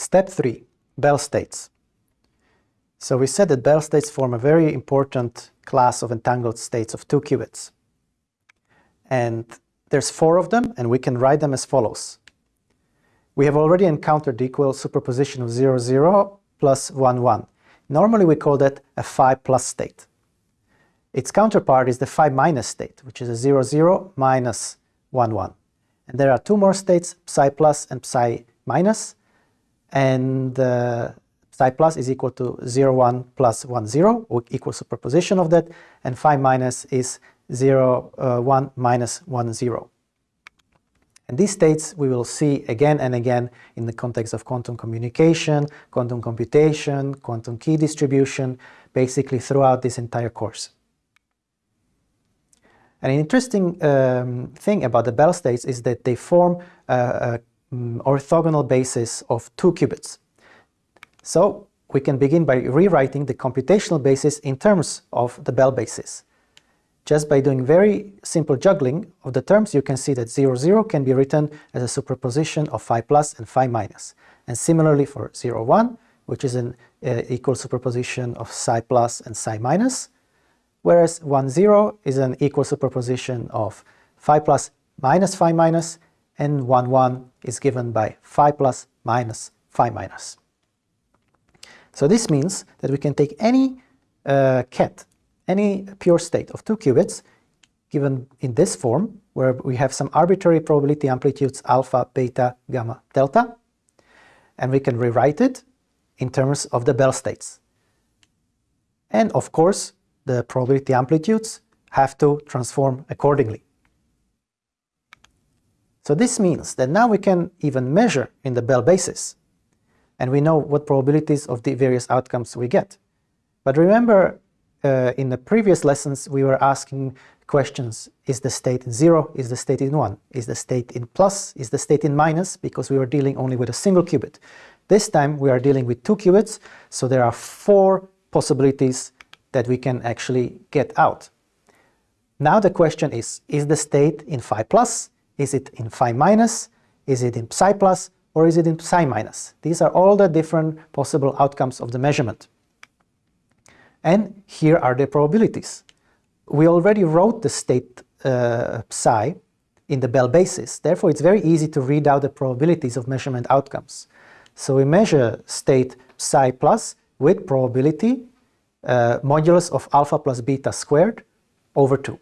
Step 3. Bell states. So we said that Bell states form a very important class of entangled states of two qubits. And there's four of them, and we can write them as follows. We have already encountered the equal superposition of 0, 0 plus 1, 1. Normally we call that a phi plus state. Its counterpart is the phi minus state, which is a 0, 0 minus 1, 1. And there are two more states, psi plus and psi minus, and uh, psi plus is equal to 0, 1 plus 1, 0, equal superposition of that, and phi minus is 0, uh, 1 minus 1, 0. And these states we will see again and again in the context of quantum communication, quantum computation, quantum key distribution, basically throughout this entire course. And an interesting um, thing about the Bell states is that they form a, a um, orthogonal basis of two qubits. So we can begin by rewriting the computational basis in terms of the Bell basis. Just by doing very simple juggling of the terms, you can see that 0, 0 can be written as a superposition of phi plus and phi minus. And similarly for 0, 1, which is an uh, equal superposition of psi plus and psi minus, whereas 1, 0 is an equal superposition of phi plus minus phi minus, and 1, 1 is given by phi plus minus phi minus. So this means that we can take any uh, ket, any pure state of two qubits, given in this form, where we have some arbitrary probability amplitudes alpha, beta, gamma, delta, and we can rewrite it in terms of the Bell states. And of course, the probability amplitudes have to transform accordingly. So this means that now we can even measure in the Bell basis, and we know what probabilities of the various outcomes we get. But remember, uh, in the previous lessons, we were asking questions, is the state in 0, is the state in 1, is the state in plus, is the state in minus, because we were dealing only with a single qubit. This time we are dealing with two qubits, so there are four possibilities that we can actually get out. Now the question is, is the state in phi plus, is it in phi minus, is it in psi plus, or is it in psi minus? These are all the different possible outcomes of the measurement. And here are the probabilities. We already wrote the state uh, psi in the Bell basis, therefore it's very easy to read out the probabilities of measurement outcomes. So we measure state psi plus with probability uh, modulus of alpha plus beta squared over 2.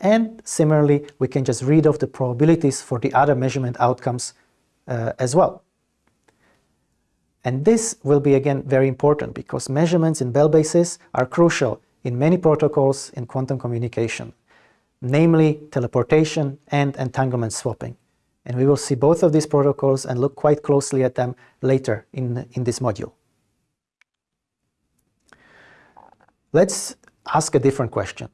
And similarly, we can just read off the probabilities for the other measurement outcomes uh, as well. And this will be again very important because measurements in Bell bases are crucial in many protocols in quantum communication, namely teleportation and entanglement swapping. And we will see both of these protocols and look quite closely at them later in, in this module. Let's ask a different question.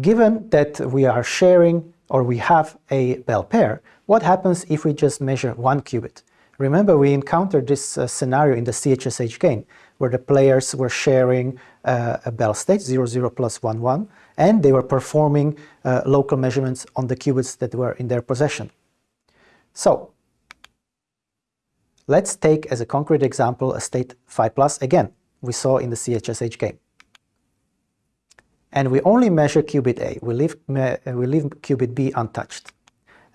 Given that we are sharing or we have a Bell pair, what happens if we just measure one qubit? Remember, we encountered this uh, scenario in the CHSH game, where the players were sharing uh, a Bell state, 0, 0 plus 1, 1, and they were performing uh, local measurements on the qubits that were in their possession. So, let's take as a concrete example a state phi plus again, we saw in the CHSH game and we only measure qubit A. We leave, we leave qubit B untouched.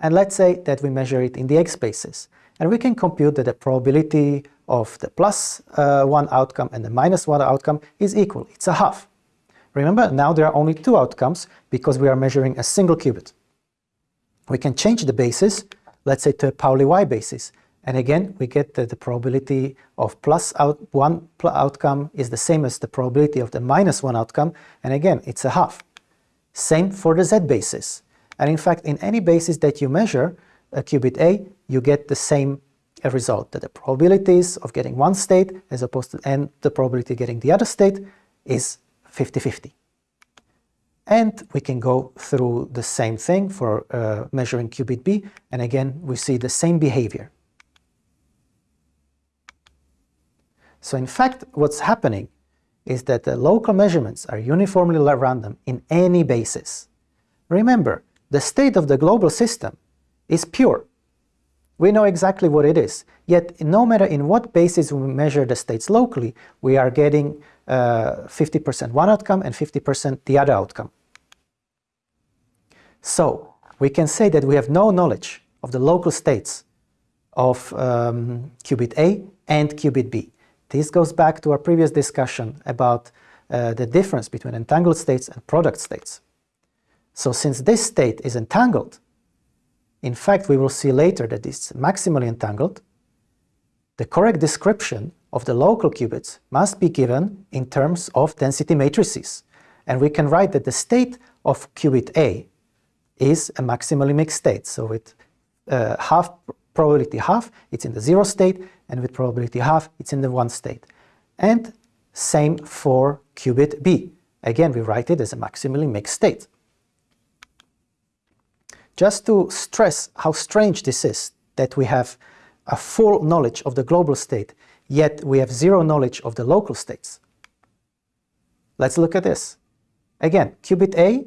And let's say that we measure it in the X basis. And we can compute that the probability of the plus uh, 1 outcome and the minus 1 outcome is equal. It's a half. Remember, now there are only two outcomes because we are measuring a single qubit. We can change the basis, let's say to a Pauli Y basis, and again, we get that the probability of plus out one outcome is the same as the probability of the minus one outcome. And again, it's a half. Same for the Z basis. And in fact, in any basis that you measure, a qubit A, you get the same result, that the probabilities of getting one state as opposed to, and the probability of getting the other state is 50-50. And we can go through the same thing for uh, measuring qubit B, and again, we see the same behavior. So in fact, what's happening is that the local measurements are uniformly random in any basis. Remember, the state of the global system is pure. We know exactly what it is. Yet, no matter in what basis we measure the states locally, we are getting 50% uh, one outcome and 50% the other outcome. So, we can say that we have no knowledge of the local states of um, qubit A and qubit B. This goes back to our previous discussion about uh, the difference between entangled states and product states. So since this state is entangled, in fact we will see later that it's maximally entangled, the correct description of the local qubits must be given in terms of density matrices. And we can write that the state of qubit A is a maximally mixed state. So with uh, half probability half, it's in the zero state, and with probability half, it's in the one state. And same for qubit B. Again, we write it as a maximally mixed state. Just to stress how strange this is, that we have a full knowledge of the global state, yet we have zero knowledge of the local states. Let's look at this. Again, qubit A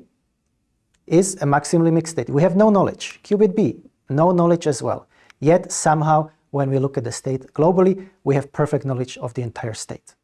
is a maximally mixed state. We have no knowledge. Qubit B, no knowledge as well. Yet somehow, when we look at the state globally, we have perfect knowledge of the entire state.